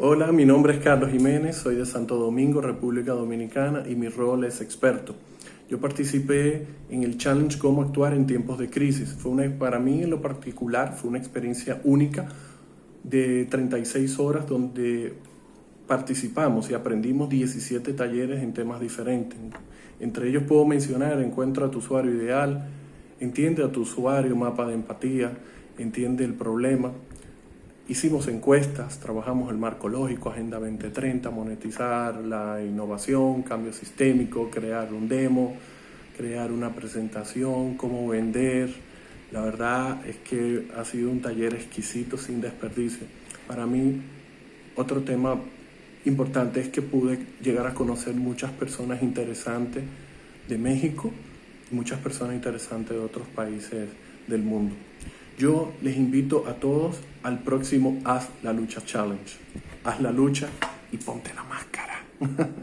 Hola, mi nombre es Carlos Jiménez, soy de Santo Domingo, República Dominicana y mi rol es experto. Yo participé en el challenge Cómo actuar en tiempos de crisis. Fue una, para mí en lo particular fue una experiencia única de 36 horas donde participamos y aprendimos 17 talleres en temas diferentes. Entre ellos puedo mencionar Encuentra a tu usuario ideal, Entiende a tu usuario, mapa de empatía, Entiende el problema, Hicimos encuestas, trabajamos el marco lógico, Agenda 2030, monetizar la innovación, cambio sistémico, crear un demo, crear una presentación, cómo vender. La verdad es que ha sido un taller exquisito, sin desperdicio. Para mí, otro tema importante es que pude llegar a conocer muchas personas interesantes de México y muchas personas interesantes de otros países del mundo. Yo les invito a todos al próximo Haz la Lucha Challenge. Haz la lucha y ponte la máscara.